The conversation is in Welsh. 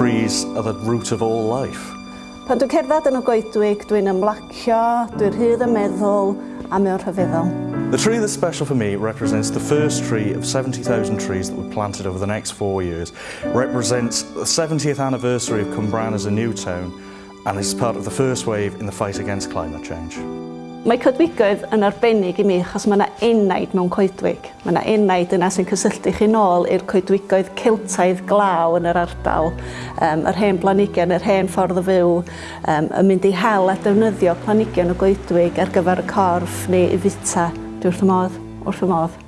trees are the root of all life. Pan dwi'n cerdded yn y goedwig, dwi'n ymlacio, dwi'n rhydd y meddwl a mewn rhyfeddol. The tree that's special for me represents the first tree of 70,000 trees that were planted over the next four years, it represents the 70th anniversary of Cumbran as a new town, and is part of the first wave in the fight against climate change. Mae codwigoedd yn arbennig i mi achos mae yna enaid mewn coedwig. Mae yna enaid yna sy'n cysylltu chi nôl i'r coedwigoedd celtaidd glaw yn yr ardal, um, yr hen planigion, yr hen ffordd o fyw, um, yn mynd i hel a defnyddio planigion o goedwig ar gyfer y corff neu i fita. Dwi wrth y modd, wrth y modd.